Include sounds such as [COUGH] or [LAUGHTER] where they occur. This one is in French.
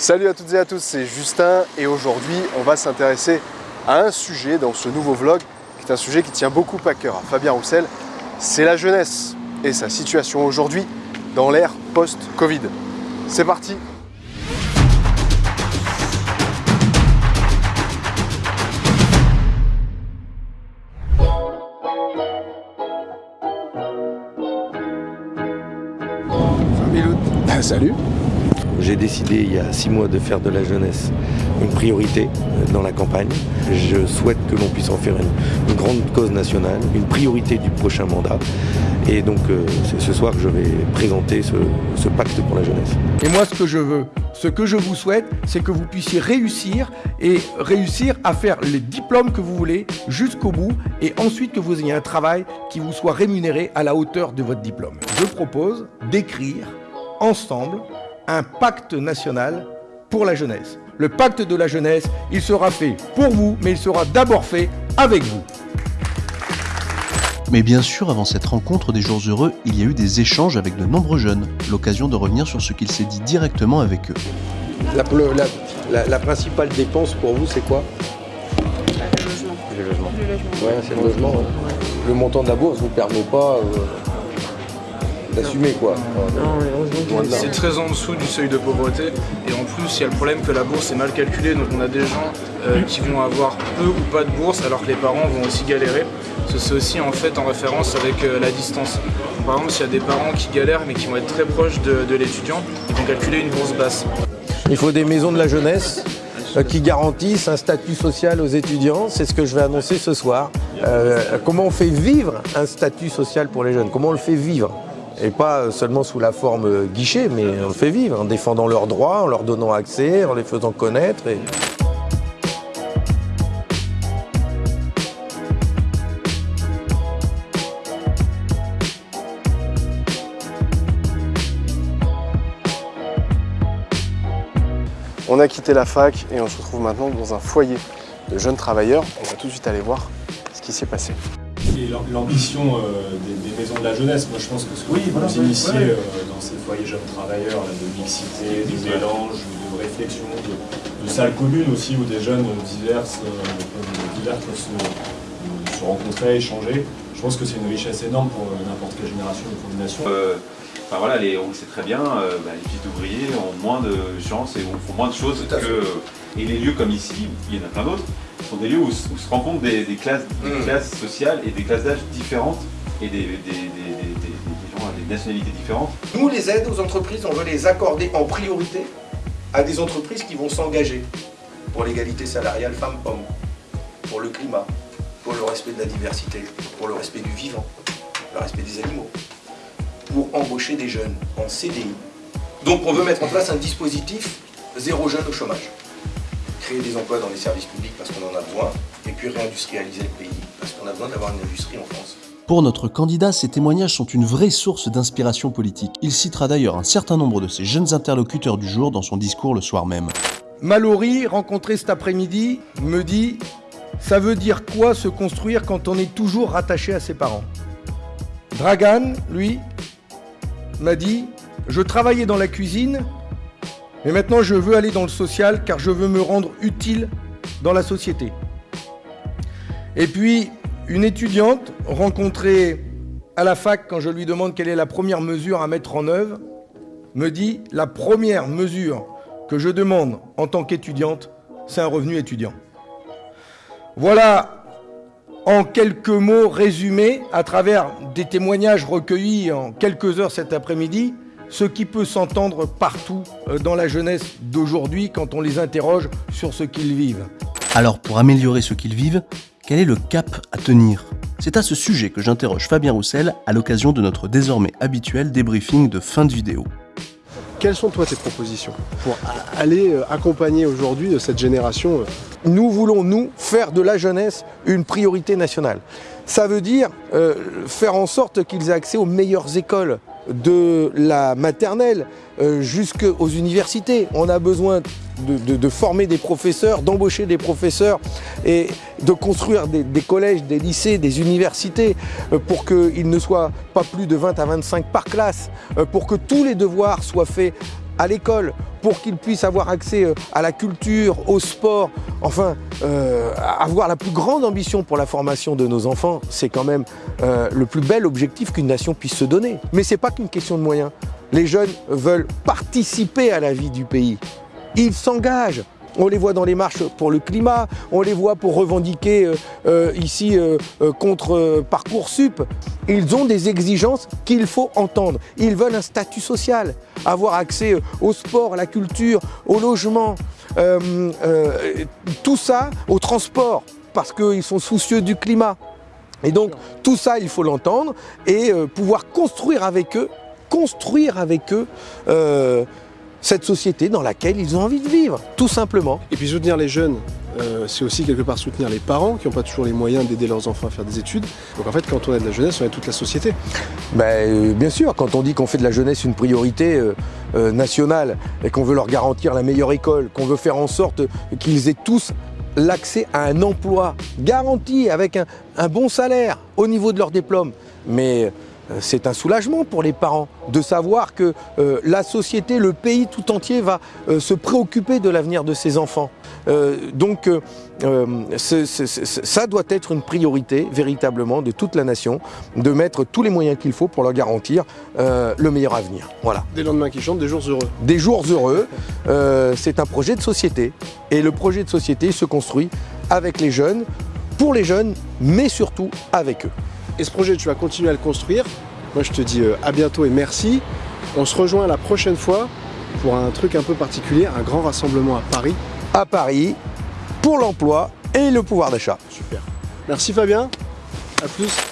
Salut à toutes et à tous, c'est Justin et aujourd'hui on va s'intéresser à un sujet dans ce nouveau vlog qui est un sujet qui tient beaucoup à cœur à Fabien Roussel, c'est la jeunesse et sa situation aujourd'hui dans l'ère post-Covid. C'est parti! [LAUGHS] Salut j'ai décidé il y a six mois de faire de la jeunesse une priorité euh, dans la campagne. Je souhaite que l'on puisse en faire une, grande cause nationale, une priorité du prochain mandat. Et donc euh, c'est ce soir que je vais présenter ce, ce, pacte pour la jeunesse. Et moi ce que je veux, ce que je vous souhaite, c'est que vous puissiez réussir et réussir à faire les diplômes que vous voulez jusqu'au bout et ensuite que vous ayez un travail qui vous soit rémunéré à la hauteur de votre diplôme. Je propose d'écrire ensemble un pacte national pour la jeunesse. Le pacte de la jeunesse, il sera fait pour vous, mais il sera d'abord fait avec vous. Mais bien sûr, avant cette rencontre des jours heureux, il y a eu des échanges avec de nombreux jeunes, l'occasion de revenir sur ce qu'il s'est dit directement avec eux. La, principale dépense pour vous, c'est quoi? Le logement. Le logement. Le logement. Ouais, c'est le logement. Le montant de la bourse ne vous permet pas... Euh, d'assumer quoi. C'est très en dessous du seuil de pauvreté et en plus il y a le problème que la bourse est mal calculée donc on a des gens euh, qui vont avoir peu ou pas de bourse alors que les parents vont aussi galérer. C'est aussi en fait en référence avec euh, la distance. Par exemple s'il y a des parents qui galèrent mais qui vont être très proches de, l'étudiant, ils vont calculer une bourse basse. Il faut des maisons de la jeunesse euh, qui garantissent un statut social aux étudiants. C'est ce que je vais annoncer ce soir. comment on fait vivre un statut social pour les jeunes? Comment on le fait vivre? Et pas seulement sous la forme guichet, mais on le fait vivre, en défendant leurs droits, en leur donnant accès, en les faisant connaître. On a quitté la fac et on se retrouve maintenant dans un foyer de jeunes travailleurs. On va tout de suite aller voir ce qui s'est passé l'ambition euh, des, maisons de la jeunesse. Moi, je pense que ce que oui, vous initiez euh, dans ces foyers jeunes travailleurs, de mixité, de mélange, de réflexion, de, salles communes aussi, où des jeunes diverses, euh, divers peuvent se, rencontrer, échanger. Je pense que c'est une richesse énorme pour n'importe quelle génération ou pour une nation. Enfin voilà, les, on le sait très bien, bah, les fils d'ouvriers ont moins de chance et font moins de choses que... Et les lieux comme ici, il y en a plein d'autres, sont des lieux où, se rencontrent des, classes, mm. classes, sociales et des classes d'âge différentes et des, gens à des nationalités différentes. Nous, les aides aux entreprises, on veut les accorder en priorité à des entreprises qui vont s'engager pour l'égalité salariale femmes-hommes, pour le climat, pour le respect de la diversité, pour le respect du vivant, le respect des animaux, pour embaucher des jeunes en CDI. Donc on veut mettre en place un dispositif zéro jeune au chômage créer des emplois dans les services publics parce qu'on en a besoin, et puis réindustrialiser le pays parce qu'on a besoin d'avoir une industrie en France. Pour notre candidat, ces témoignages sont une vraie source d'inspiration politique. Il citera d'ailleurs un certain nombre de ses jeunes interlocuteurs du jour dans son discours le soir même. Mallory, rencontré cet après-midi, me dit « Ça veut dire quoi se construire quand on est toujours rattaché à ses parents ?» Dragan, lui, m'a dit « Je travaillais dans la cuisine mais maintenant, je veux aller dans le social car je veux me rendre utile dans la société. Et puis, une étudiante rencontrée à la fac, quand je lui demande quelle est la première mesure à mettre en œuvre, me dit la première mesure que je demande en tant qu'étudiante, c'est un revenu étudiant. Voilà en quelques mots résumés à travers des témoignages recueillis en quelques heures cet après-midi, ce qui peut s'entendre partout euh, dans la jeunesse d'aujourd'hui quand on les interroge sur ce qu'ils vivent. Alors pour améliorer ce qu'ils vivent, quel est le cap à tenir? C'est à ce sujet que j'interroge Fabien Roussel à l'occasion de notre désormais habituel débriefing de fin de vidéo. Quelles sont toi tes propositions pour aller euh, accompagner aujourd'hui de cette génération euh? Nous voulons, nous, faire de la jeunesse une priorité nationale. Ça veut dire faire en sorte qu'ils aient accès aux meilleures écoles, de la maternelle euh, jusqu'aux universités. On a besoin de, former des professeurs, d'embaucher des professeurs et de construire des, collèges, des lycées, des universités euh, pour qu'il ne soit pas plus de 20 à 25 par classe, euh, pour que tous les devoirs soient faits à l'école, pour qu'ils puissent avoir accès euh, à la culture, au sport, enfin, euh, avoir la plus grande ambition pour la formation de nos enfants, c'est quand même euh, le plus bel objectif qu'une nation puisse se donner. Mais ce n'est pas qu'une question de moyens. Les jeunes veulent participer à la vie du pays. Ils s'engagent. On les voit dans les marches pour le climat, on les voit pour revendiquer euh, euh, ici euh, contre Parcoursup. Ils ont des exigences qu'il faut entendre. Ils veulent un statut social, avoir accès au sport, à la culture, au logement, tout ça, au transport, parce qu'ils sont soucieux du climat. Et donc tout ça, il faut l'entendre et pouvoir construire avec eux, construire avec eux cette société dans laquelle ils ont envie de vivre, tout simplement. Et puis soutenir les jeunes, euh, c'est aussi quelque part soutenir les parents qui n'ont pas toujours les moyens d'aider leurs enfants à faire des études. Donc en fait, quand on aide la jeunesse, on aide toute la société. Ben, euh, bien sûr, quand on dit qu'on fait de la jeunesse une priorité euh, nationale et qu'on veut leur garantir la meilleure école, qu'on veut faire en sorte qu'ils aient tous l'accès à un emploi garanti avec un, un bon salaire au niveau de leur diplôme. Mais c'est un soulagement pour les parents de savoir que euh, la société, le pays tout entier va euh, se préoccuper de l'avenir de ses enfants. Euh, donc euh, euh, ça doit être une priorité véritablement de toute la nation, de mettre tous les moyens qu'il faut pour leur garantir euh, le meilleur avenir. Voilà. Des lendemains qui chantent, des jours heureux. Des jours heureux, euh, c'est un projet de société. Et le projet de société se construit avec les jeunes, pour les jeunes, mais surtout avec eux. Et ce projet, tu vas continuer à le construire. Moi, je te dis euh, à bientôt et merci. On se rejoint la prochaine fois pour un truc un peu particulier, un grand rassemblement à Paris. À Paris, pour l'emploi et le pouvoir d'achat. Super. Merci Fabien. À plus.